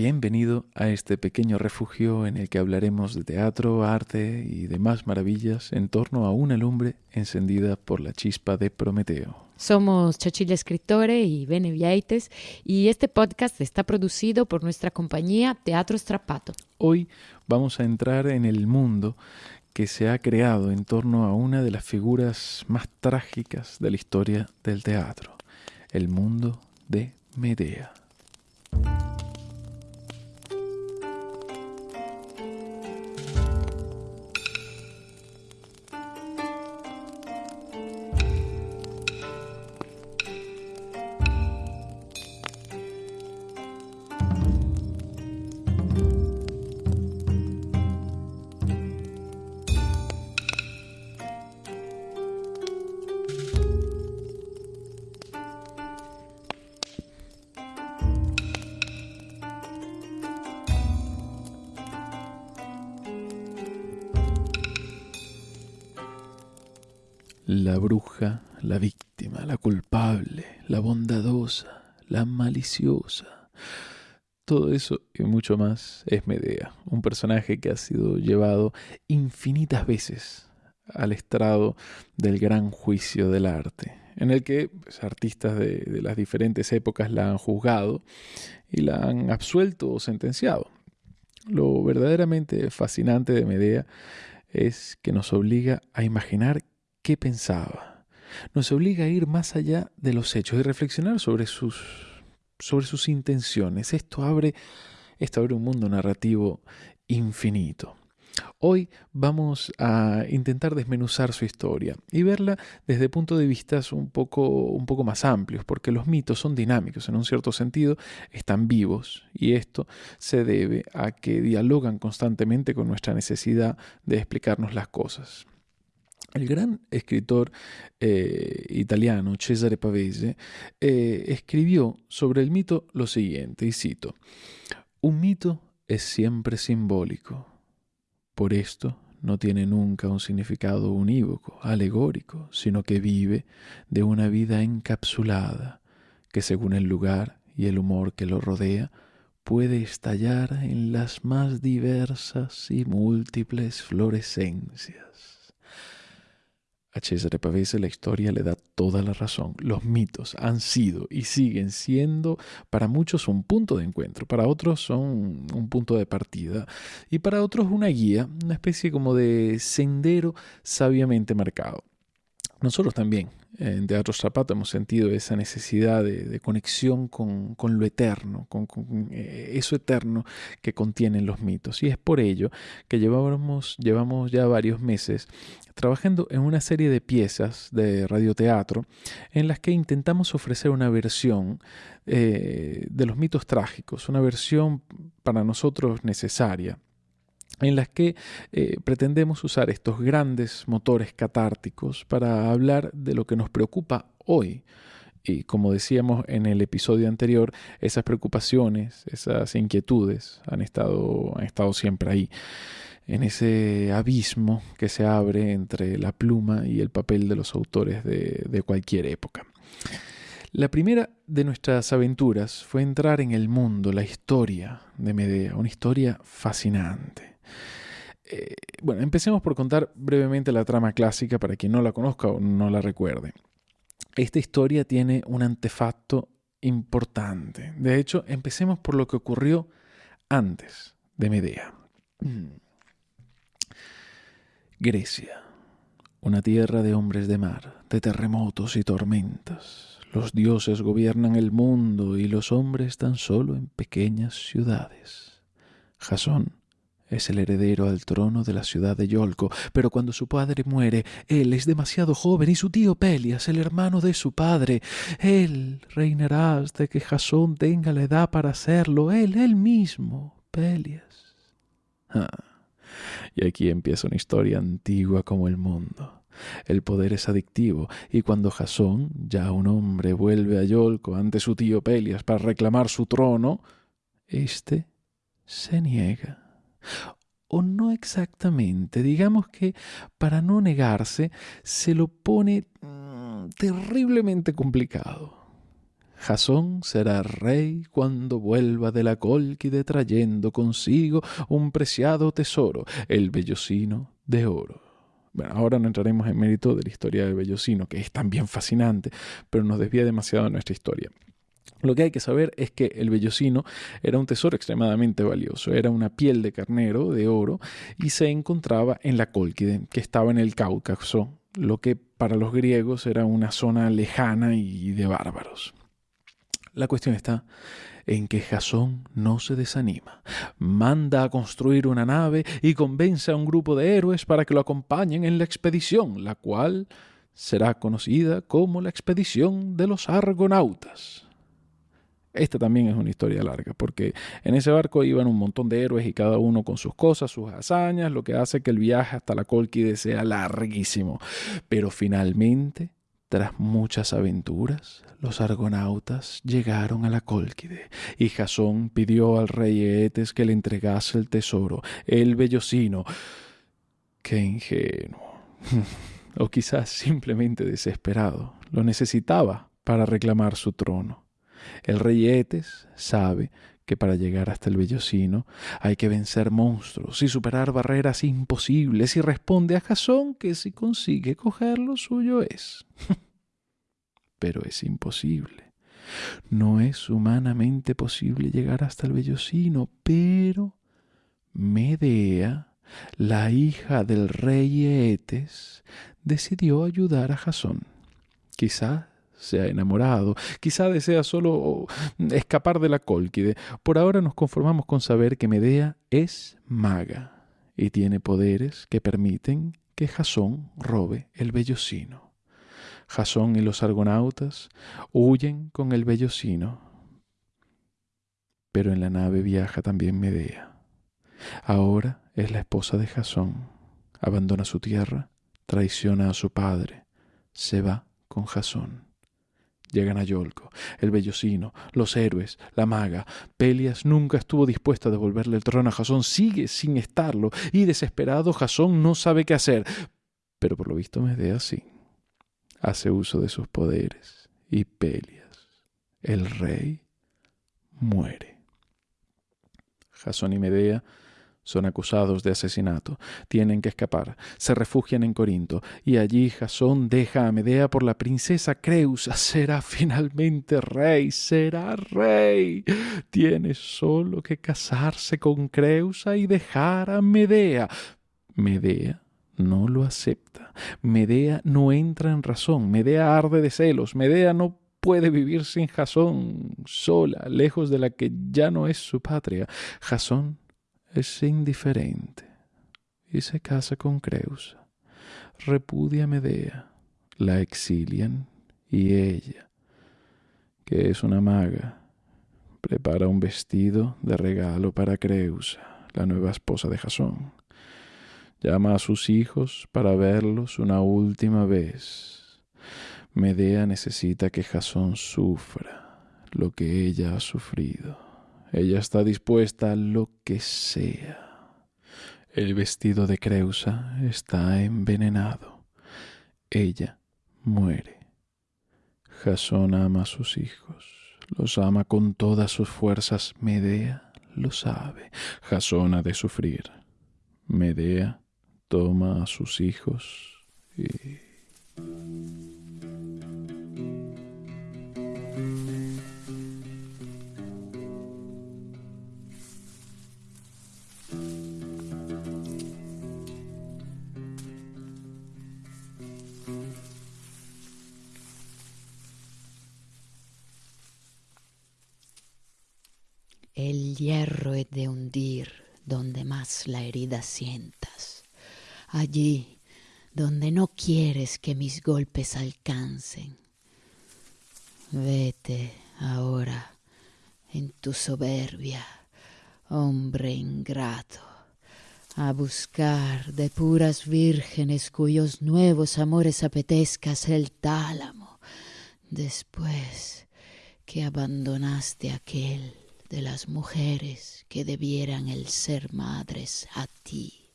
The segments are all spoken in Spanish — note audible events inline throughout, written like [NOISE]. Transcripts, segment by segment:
Bienvenido a este pequeño refugio en el que hablaremos de teatro, arte y demás maravillas en torno a una lumbre encendida por la chispa de Prometeo. Somos Chochilla Escritore y Bene Viaites y este podcast está producido por nuestra compañía Teatro Strapato. Hoy vamos a entrar en el mundo que se ha creado en torno a una de las figuras más trágicas de la historia del teatro, el mundo de Medea. La bruja, la víctima, la culpable, la bondadosa, la maliciosa. Todo eso y mucho más es Medea, un personaje que ha sido llevado infinitas veces al estrado del gran juicio del arte, en el que pues, artistas de, de las diferentes épocas la han juzgado y la han absuelto o sentenciado. Lo verdaderamente fascinante de Medea es que nos obliga a imaginar qué pensaba. Nos obliga a ir más allá de los hechos y reflexionar sobre sus, sobre sus intenciones. Esto abre, esto abre un mundo narrativo infinito. Hoy vamos a intentar desmenuzar su historia y verla desde puntos de vista un poco, un poco más amplios, porque los mitos son dinámicos, en un cierto sentido están vivos y esto se debe a que dialogan constantemente con nuestra necesidad de explicarnos las cosas. El gran escritor eh, italiano Cesare Pavese eh, escribió sobre el mito lo siguiente, y cito, Un mito es siempre simbólico. Por esto no tiene nunca un significado unívoco, alegórico, sino que vive de una vida encapsulada, que según el lugar y el humor que lo rodea, puede estallar en las más diversas y múltiples florescencias. A Pavese la historia le da toda la razón. Los mitos han sido y siguen siendo para muchos un punto de encuentro, para otros son un punto de partida y para otros una guía, una especie como de sendero sabiamente marcado. Nosotros también en Teatro Zapato hemos sentido esa necesidad de, conexión con, lo eterno, con, eh, eso eterno que contienen los mitos. Y es por ello que llevamos, llevamos ya varios meses trabajando en una serie de piezas de radioteatro en las que intentamos ofrecer una versión eh, de los mitos trágicos, una versión para nosotros necesaria en las que eh, pretendemos usar estos grandes motores catárticos para hablar de lo que nos preocupa hoy. Y como decíamos en el episodio anterior, esas preocupaciones, esas inquietudes han estado, han estado siempre ahí, en ese abismo que se abre entre la pluma y el papel de los autores de, de cualquier época. La primera de nuestras aventuras fue entrar en el mundo, la historia de Medea, una historia fascinante. Eh, bueno, empecemos por contar brevemente la trama clásica para quien no la conozca o no la recuerde. Esta historia tiene un antefacto importante. De hecho, empecemos por lo que ocurrió antes de Medea. Grecia, una tierra de hombres de mar, de terremotos y tormentas. Los dioses gobiernan el mundo y los hombres tan solo en pequeñas ciudades. Jasón es el heredero al trono de la ciudad de Yolco, pero cuando su padre muere, él es demasiado joven y su tío Pelias, el hermano de su padre, él reinará hasta que Jasón tenga la edad para hacerlo, él, él mismo, Pelias. Ah, y aquí empieza una historia antigua como el mundo. El poder es adictivo, y cuando Jasón, ya un hombre, vuelve a Yolco ante su tío Pelias para reclamar su trono, éste se niega o no exactamente. Digamos que para no negarse se lo pone mm, terriblemente complicado. Jasón será rey cuando vuelva de la Cólquide trayendo consigo un preciado tesoro, el vellocino de oro. Bueno, ahora no entraremos en mérito de la historia del vellocino, que es también fascinante, pero nos desvía demasiado de nuestra historia. Lo que hay que saber es que el vellocino era un tesoro extremadamente valioso, era una piel de carnero de oro y se encontraba en la Cólquide, que estaba en el Cáucaso, lo que para los griegos era una zona lejana y de bárbaros. La cuestión está en que Jasón no se desanima. Manda a construir una nave y convence a un grupo de héroes para que lo acompañen en la expedición, la cual será conocida como la expedición de los argonautas. Esta también es una historia larga, porque en ese barco iban un montón de héroes y cada uno con sus cosas, sus hazañas, lo que hace que el viaje hasta la Colquide sea larguísimo. Pero finalmente tras muchas aventuras, los argonautas llegaron a la Cólquide, y Jasón pidió al rey Eetes que le entregase el tesoro, el vellocino. Qué ingenuo. [LAUGHS] o quizás simplemente desesperado. Lo necesitaba para reclamar su trono. El rey Eetes sabe que para llegar hasta el vellocino hay que vencer monstruos y superar barreras imposibles y responde a Jasón que si consigue coger lo suyo es. [LAUGHS] Pero es imposible. No es humanamente posible llegar hasta el vellocino, pero Medea, la hija del rey Eetes, decidió ayudar a Jasón. Quizá se ha enamorado, quizá desea solo escapar de la cólquide. Por ahora nos conformamos con saber que Medea es maga y tiene poderes que permiten que Jasón robe el vellocino. Jasón y los argonautas huyen con el vellocino. Pero en la nave viaja también Medea. Ahora es la esposa de Jasón. Abandona su tierra, traiciona a su padre, se va con Jasón. Llegan a Yolco, el vellocino, los héroes, la maga. Pelias nunca estuvo dispuesta a devolverle el trono a Jasón, sigue sin estarlo, y desesperado Jasón no sabe qué hacer. Pero por lo visto Medea sí hace uso de sus poderes y Pelias, el rey, muere. Jasón y Medea son acusados de asesinato, tienen que escapar, se refugian en Corinto, y allí Jasón deja a Medea por la princesa Creusa. Será finalmente rey, será rey. Tiene solo que casarse con Creusa y dejar a Medea. Medea no lo acepta. Medea no entra en razón. Medea arde de celos. Medea no puede vivir sin Jasón, sola, lejos de la que ya no es su patria. Jasón es indiferente y se casa con Creusa. Repudia a Medea, la exilian y ella, que es una maga, prepara un vestido de regalo para Creusa, la nueva esposa de Jasón. Llama a sus hijos para verlos una última vez. Medea necesita que Jasón sufra lo que ella ha sufrido. Ella está dispuesta a lo que sea. El vestido de Creusa está envenenado. Ella muere. Jasón ama a sus hijos. Los ama con todas sus fuerzas. Medea lo sabe. Jasón ha de sufrir. Medea toma a sus hijos y... la herida sientas allí donde no quieres que mis golpes alcancen. Vete ahora en tu soberbia, hombre ingrato, a buscar de puras vírgenes cuyos nuevos amores apetezcas el tálamo, después que abandonaste aquel de las mujeres que debieran el ser madres a ti.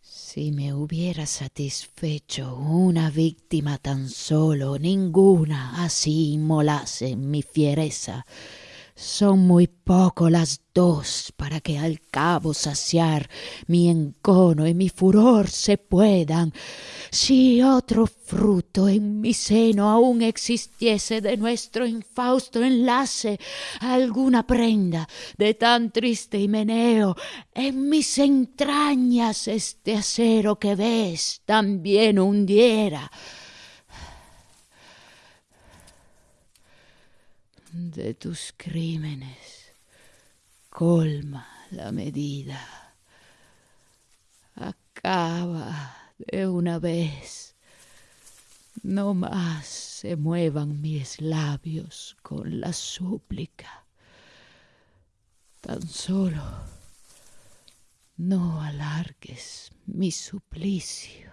Si me hubiera satisfecho una víctima tan solo, ninguna así inmolase mi fiereza son muy poco las dos para que al cabo saciar mi encono y mi furor se puedan. Si otro fruto en mi seno aún existiese de nuestro infausto enlace, alguna prenda de tan triste himeneo, en mis entrañas este acero que ves también hundiera de tus crímenes, colma la medida, acaba de una vez, no más se muevan mis labios con la súplica, tan solo no alargues mi suplicio.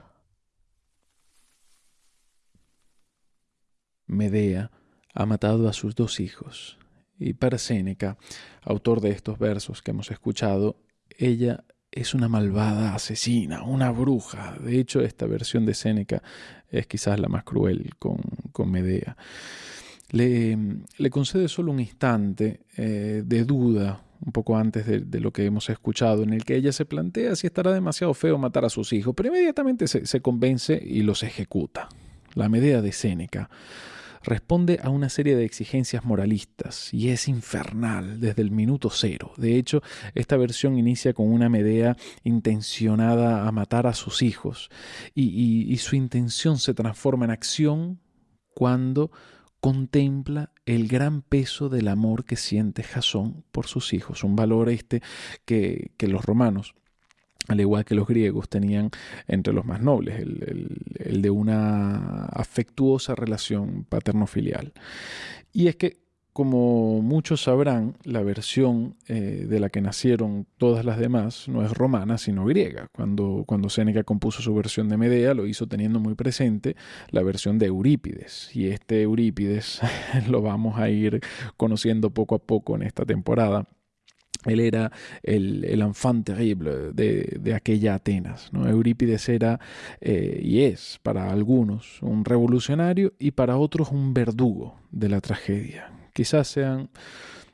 Medea ha matado a sus dos hijos. Y para Séneca, autor de estos versos que hemos escuchado, ella es una malvada asesina, una bruja. De hecho, esta versión de Séneca es quizás la más cruel con, Medea. Le, concede solo un instante eh, de duda, un poco antes de, de, lo que hemos escuchado, en el que ella se plantea si estará demasiado feo matar a sus hijos, pero inmediatamente se, se convence y los ejecuta. La Medea de Séneca responde a una serie de exigencias moralistas y es infernal desde el minuto cero. De hecho, esta versión inicia con una Medea intencionada a matar a sus hijos y, su intención se transforma en acción cuando contempla el gran peso del amor que siente Jasón por sus hijos, un valor este que, los romanos al igual que los griegos, tenían entre los más nobles, el, de una afectuosa relación paterno-filial. Y es que, como muchos sabrán, la versión eh, de la que nacieron todas las demás no es romana, sino griega. Cuando, cuando Séneca compuso su versión de Medea, lo hizo teniendo muy presente la versión de Eurípides. Y este Eurípides [LAUGHS] lo vamos a ir conociendo poco a poco en esta temporada él era el, el enfant terrible de, aquella Atenas. ¿no? Eurípides era eh, y es para algunos un revolucionario y para otros un verdugo de la tragedia. Quizás sean,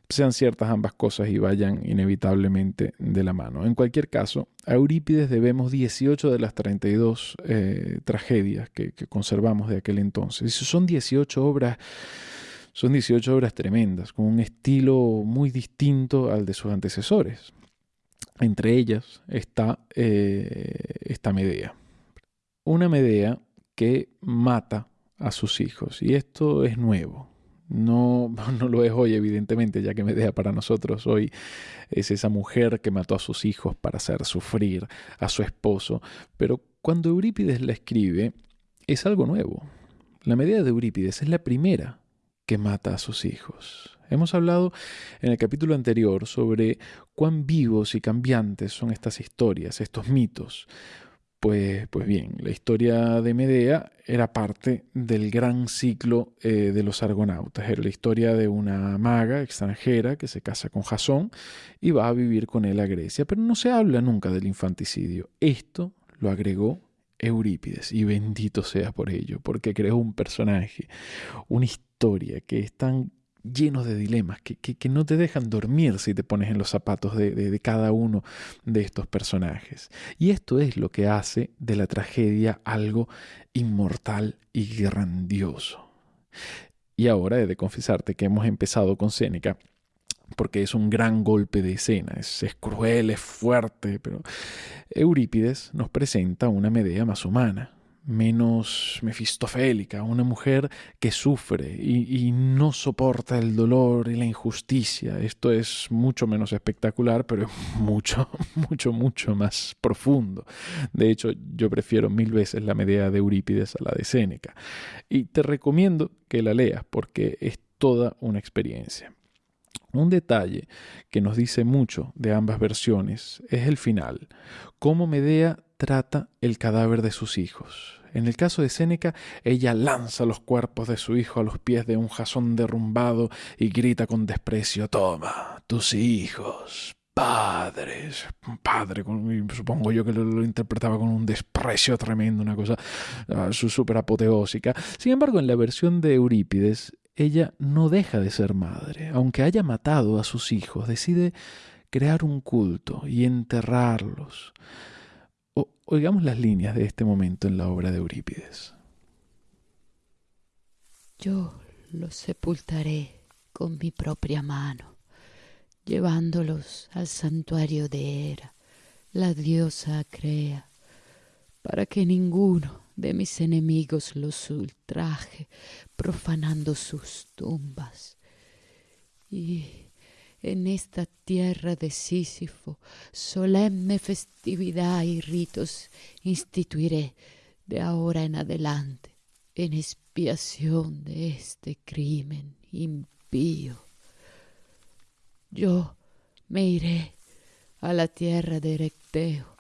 sean ciertas ambas cosas y vayan inevitablemente de la mano. En cualquier caso, a Eurípides debemos 18 de las 32 eh, tragedias que, que conservamos de aquel entonces. Y son 18 obras son 18 obras tremendas, con un estilo muy distinto al de sus antecesores. Entre ellas está eh, esta Medea. Una Medea que mata a sus hijos. Y esto es nuevo. No, [LAUGHS] no lo es hoy, evidentemente, ya que Medea para nosotros hoy es esa mujer que mató a sus hijos para hacer sufrir a su esposo. Pero cuando Eurípides la escribe, es algo nuevo. La Medea de Eurípides es la primera que mata a sus hijos. Hemos hablado en el capítulo anterior sobre cuán vivos y cambiantes son estas historias, estos mitos. Pues, pues bien, la historia de Medea era parte del gran ciclo eh, de los argonautas. Era la historia de una maga extranjera que se casa con Jasón y va a vivir con él a Grecia. Pero no se habla nunca del infanticidio. Esto lo agregó Eurípides, y bendito sea por ello, porque creó un personaje, una historia que es tan lleno de dilemas, que, que, no te dejan dormir si te pones en los zapatos de, de, cada uno de estos personajes. Y esto es lo que hace de la tragedia algo inmortal y grandioso. Y ahora he de confesarte que hemos empezado con Séneca porque es un gran golpe de escena, es, cruel, es fuerte, pero Eurípides nos presenta una Medea más humana, menos mefistofélica, una mujer que sufre y, no soporta el dolor y la injusticia. Esto es mucho menos espectacular, pero es [LAUGHS] mucho, mucho, mucho más profundo. De hecho, yo prefiero mil veces la Medea de Eurípides a la de Séneca. Y te recomiendo que la leas porque es toda una experiencia. Un detalle que nos dice mucho de ambas versiones es el final, cómo Medea trata el cadáver de sus hijos. En el caso de Séneca, ella lanza los cuerpos de su hijo a los pies de un jasón derrumbado y grita con desprecio, Toma, tus hijos, padre, padre, supongo yo que lo, interpretaba con un desprecio tremendo, una cosa uh, súper apoteósica. Sin embargo, en la versión de Eurípides, ella no deja de ser madre. Aunque haya matado a sus hijos, decide crear un culto y enterrarlos. Oigamos las líneas de este momento en la obra de Eurípides. Yo los sepultaré con mi propia mano, llevándolos al santuario de Hera, la diosa Crea, para que ninguno de mis enemigos los ultraje, profanando sus tumbas. Y en esta tierra de Sísifo, solemne festividad y ritos instituiré de ahora en adelante, en expiación de este crimen impío. Yo me iré a la tierra de Erecteo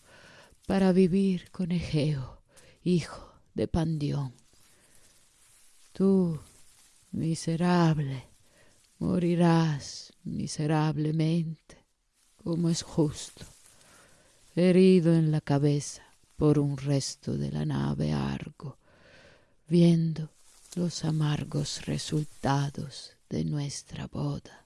para vivir con Egeo, hijo de Pandión. Tú, miserable, morirás miserablemente, como es justo, herido en la cabeza por un resto de la nave Argo, viendo los amargos resultados de nuestra boda.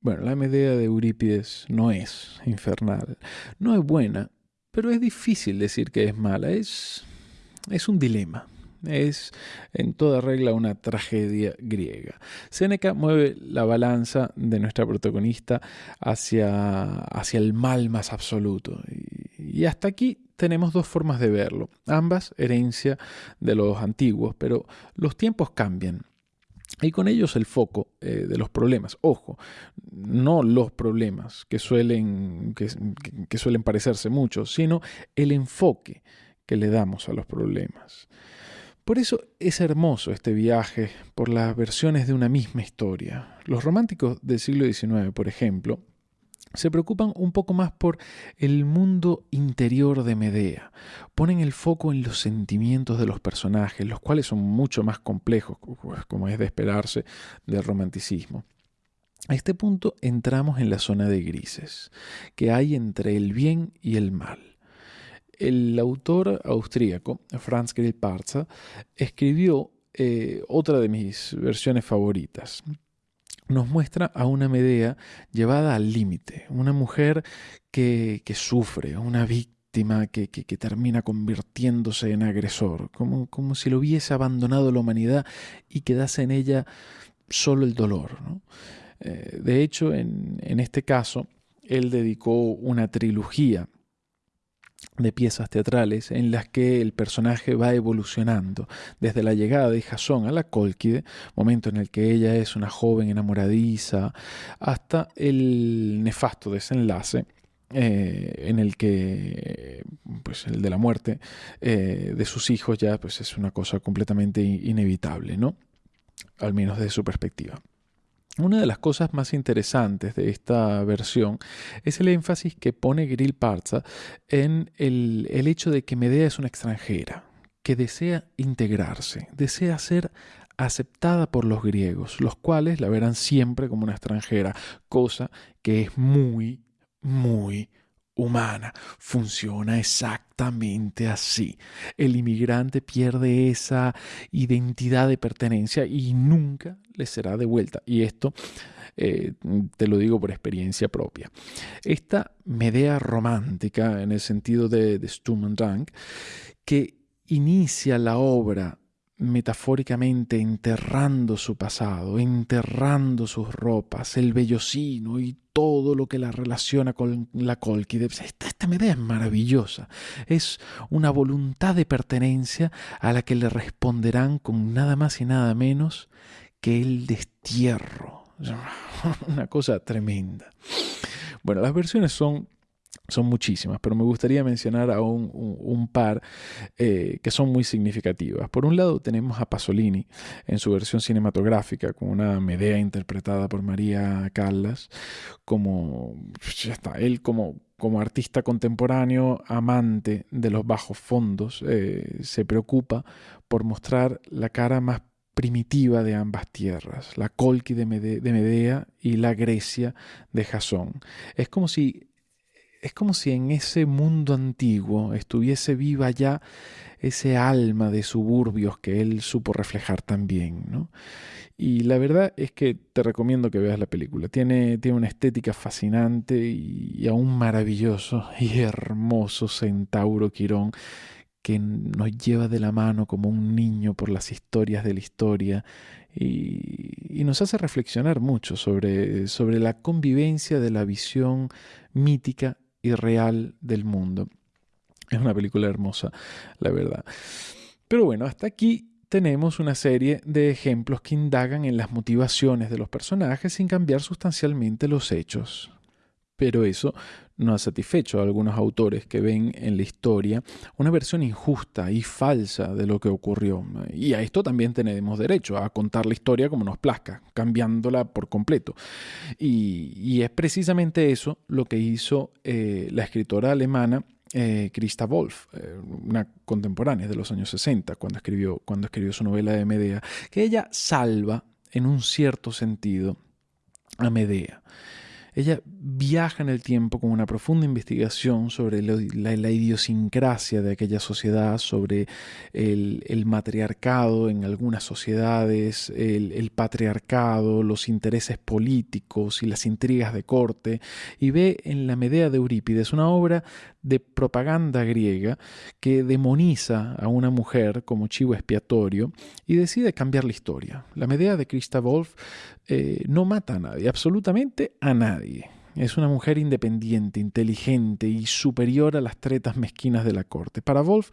Bueno, la Medea de Eurípides no es infernal, no es buena, pero es difícil decir que es mala, es, es un dilema. Es en toda regla una tragedia griega. Séneca mueve la balanza de nuestra protagonista hacia, hacia el mal más absoluto. Y, hasta aquí tenemos dos formas de verlo, ambas herencia de los antiguos, pero los tiempos cambian. Y con ellos el foco eh, de los problemas. Ojo, no los problemas que suelen, que suelen parecerse mucho, sino el enfoque que le damos a los problemas. Por eso es hermoso este viaje por las versiones de una misma historia. Los románticos del siglo XIX, por ejemplo, se preocupan un poco más por el mundo interior de Medea. Ponen el foco en los sentimientos de los personajes, los cuales son mucho más complejos, como es de esperarse del romanticismo. A este punto entramos en la zona de grises, que hay entre el bien y el mal. El autor austríaco, Franz Grillparzer, escribió eh, otra de mis versiones favoritas. Nos muestra a una Medea llevada al límite, una mujer que, sufre, una víctima que, termina convirtiéndose en agresor, como, como, si lo hubiese abandonado la humanidad y quedase en ella solo el dolor. Eh, de hecho, en este caso, él dedicó una trilogía de piezas teatrales en las que el personaje va evolucionando desde la llegada de Jasón a la Cólquide, momento en el que ella es una joven enamoradiza, hasta el nefasto desenlace eh, en el que pues el de la muerte eh, de sus hijos ya pues es una cosa completamente inevitable, ¿no? Al menos desde su perspectiva. Una de las cosas más interesantes de esta versión es el énfasis que pone Grill Parza en el, el hecho de que Medea es una extranjera, que desea integrarse, desea ser aceptada por los griegos, los cuales la verán siempre como una extranjera, cosa que es muy, muy humana. Funciona exactamente así. El inmigrante pierde esa identidad de pertenencia y nunca le será devuelta. Y esto eh, te lo digo por experiencia propia. Esta Medea romántica, en el sentido de, de Sturm und Drang, que inicia la obra metafóricamente enterrando su pasado, enterrando sus ropas, el vellocino y todo lo que la relaciona con la Colquide. Esta, esta idea es maravillosa. Es una voluntad de pertenencia a la que le responderán con nada más y nada menos que el destierro. [LAUGHS] Una cosa tremenda. Bueno, las versiones son son muchísimas, pero me gustaría mencionar a un, par eh, que son muy significativas. Por un lado tenemos a Pasolini en su versión cinematográfica con una Medea interpretada por María Callas, como él como, como artista contemporáneo, amante de los bajos fondos, eh, se preocupa por mostrar la cara más primitiva de ambas tierras, la Colqui de, Medea y la Grecia de Jasón. Es como si es como si en ese mundo antiguo estuviese viva ya ese alma de suburbios que él supo reflejar también, ¿no? Y la verdad es que te recomiendo que veas la película. Tiene, tiene una estética fascinante y, y aún maravilloso [LAUGHS] y hermoso Centauro Quirón que nos lleva de la mano como un niño por las historias de la historia y, nos hace reflexionar mucho sobre, sobre la convivencia de la visión mítica real del mundo. Es una película hermosa, la verdad. Pero bueno, hasta aquí tenemos una serie de ejemplos que indagan en las motivaciones de los personajes sin cambiar sustancialmente los hechos. Pero eso no ha satisfecho a algunos autores que ven en la historia una versión injusta y falsa de lo que ocurrió. Y a esto también tenemos derecho, a contar la historia como nos plazca, cambiándola por completo. Y, es precisamente eso lo que hizo eh, la escritora alemana eh, Christa Wolf, eh, una contemporánea de los años 60, cuando escribió, cuando escribió su novela de Medea, que ella salva en un cierto sentido a Medea. Ella viaja en el tiempo con una profunda investigación sobre la, idiosincrasia de aquella sociedad, sobre el, matriarcado en algunas sociedades, el, patriarcado, los intereses políticos y las intrigas de corte, y ve en la Medea de Eurípides una obra de propaganda griega que demoniza a una mujer como chivo expiatorio y decide cambiar la historia. La Medea de Christa Wolf eh, no mata a nadie, absolutamente a nadie. Es una mujer independiente, inteligente y superior a las tretas mezquinas de la corte. Para Wolf,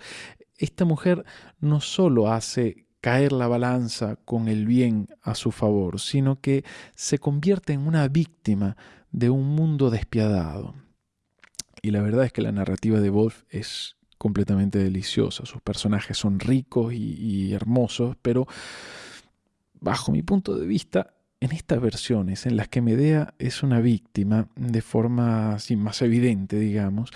esta mujer no solo hace caer la balanza con el bien a su favor, sino que se convierte en una víctima de un mundo despiadado. Y la verdad es que la narrativa de Wolf es completamente deliciosa. Sus personajes son ricos y, hermosos, pero bajo mi punto de vista en estas versiones en las que Medea es una víctima de forma más evidente, digamos,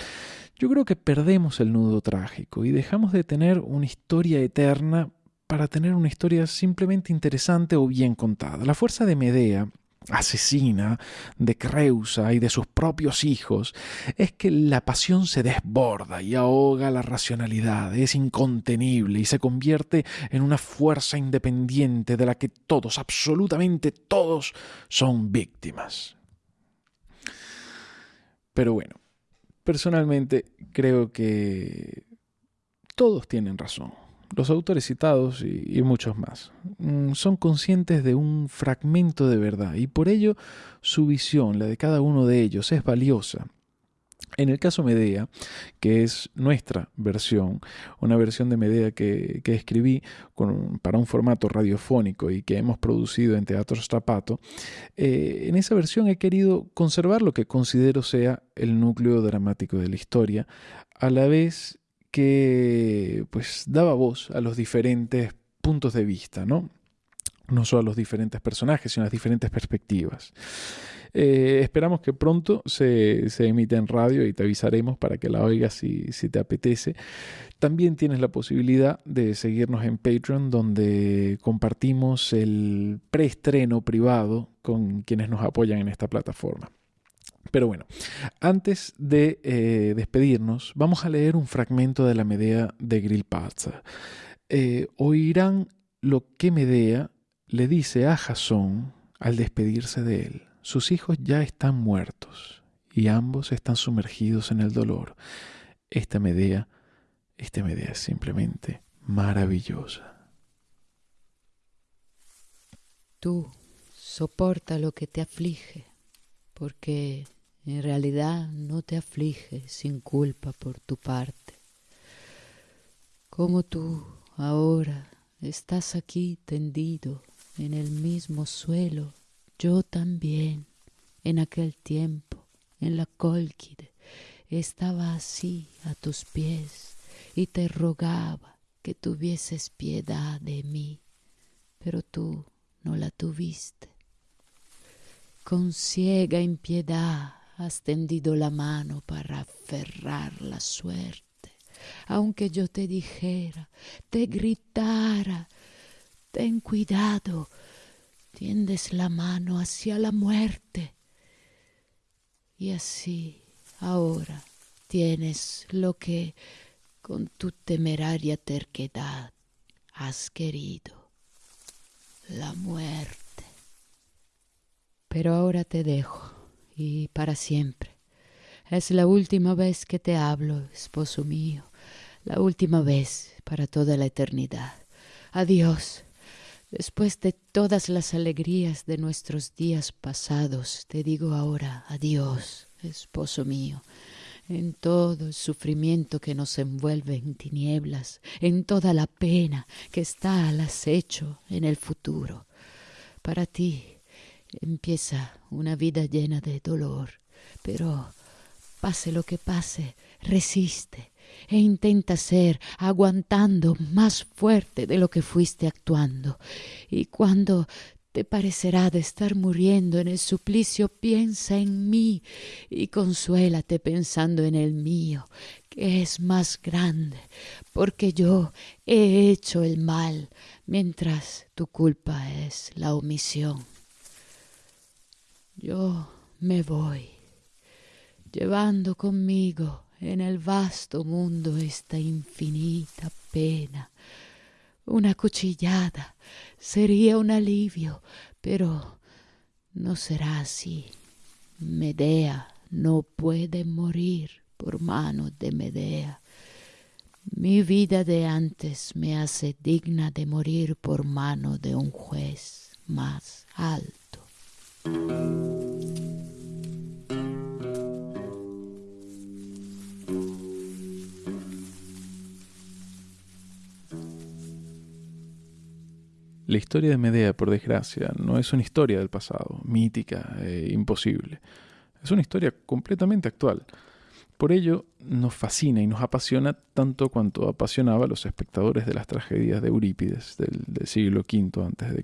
yo creo que perdemos el nudo trágico y dejamos de tener una historia eterna para tener una historia simplemente interesante o bien contada. La fuerza de Medea asesina de Creusa y de sus propios hijos es que la pasión se desborda y ahoga la racionalidad, es incontenible y se convierte en una fuerza independiente de la que todos, absolutamente todos, son víctimas. Pero bueno, personalmente creo que todos tienen razón los autores citados y, muchos más mm, son conscientes de un fragmento de verdad y por ello su visión, la de cada uno de ellos, es valiosa. En el caso Medea, que es nuestra versión, una versión de Medea que, escribí para un formato radiofónico y que hemos producido en Teatro Strapato, eh, en esa versión he querido conservar lo que considero sea el núcleo dramático de la historia, a la vez que pues daba voz a los diferentes puntos de vista, ¿no? No solo a los diferentes personajes, sino a las diferentes perspectivas. Eh, esperamos que pronto se, se, emita en radio y te avisaremos para que la oigas si, si te apetece. También tienes la posibilidad de seguirnos en Patreon, donde compartimos el preestreno privado con quienes nos apoyan en esta plataforma. Pero bueno, antes de eh, despedirnos, vamos a leer un fragmento de la Medea de Grillparzer. Eh, oirán lo que Medea le dice a Jasón al despedirse de él. Sus hijos ya están muertos y ambos están sumergidos en el dolor. Esta Medea, esta Medea es simplemente maravillosa. Tú soporta lo que te aflige, porque en realidad no te aflige sin culpa por tu parte. Como tú ahora estás aquí tendido en el mismo suelo, yo también, en aquel tiempo, en la Colquide, estaba así a tus pies y te rogaba que tuvieses piedad de mí, pero tú no la tuviste. Con ciega impiedad has tendido la mano para aferrar la suerte. Aunque yo te dijera, te gritara, ten cuidado, tiendes la mano hacia la muerte. Y así ahora tienes lo que con tu temeraria terquedad has querido, la muerte. Pero ahora te dejo, y para siempre. Es la última vez que te hablo, esposo mío, la última vez para toda la eternidad. Adiós. Después de todas las alegrías de nuestros días pasados, te digo ahora adiós, esposo mío, en todo el sufrimiento que nos envuelve en tinieblas, en toda la pena que está al acecho en el futuro. Para ti empieza una vida llena de dolor, pero pase lo que pase, resiste e intenta ser aguantando más fuerte de lo que fuiste actuando. Y cuando te parecerá de estar muriendo en el suplicio, piensa en mí y consuélate pensando en el mío, que es más grande, porque yo he hecho el mal, mientras tu culpa es la omisión. Yo me voy, llevando conmigo en el vasto mundo esta infinita pena. Una cuchillada sería un alivio, pero no será así. Medea no puede morir por mano de Medea. Mi vida de antes me hace digna de morir por mano de un juez más alto. La historia de Medea, por desgracia, no es una historia del pasado, mítica e imposible. Es una historia completamente actual. Por ello, nos fascina y nos apasiona tanto cuanto apasionaba a los espectadores de las tragedias de Eurípides del, siglo V a.C.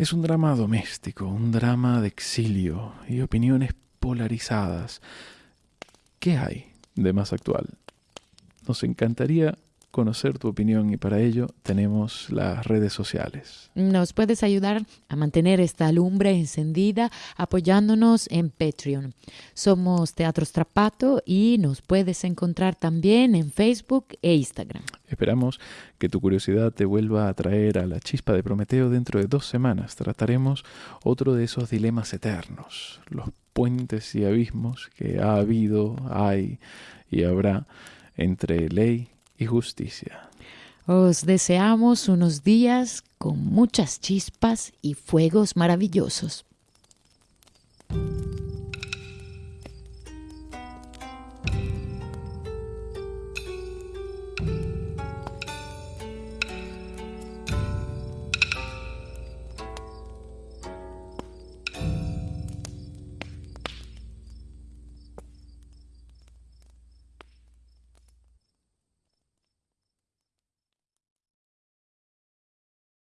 Es un drama doméstico, un drama de exilio y opiniones polarizadas. ¿Qué hay de más actual? Nos encantaría conocer tu opinión y para ello tenemos las redes sociales. Nos puedes ayudar a mantener esta lumbre encendida apoyándonos en Patreon. Somos Teatro Strapato y nos puedes encontrar también en Facebook e Instagram. Esperamos que tu curiosidad te vuelva a traer a la chispa de Prometeo dentro de dos semanas. Trataremos otro de esos dilemas eternos, los puentes y abismos que ha habido, hay y habrá entre ley y justicia. Os deseamos unos días con muchas chispas y fuegos maravillosos.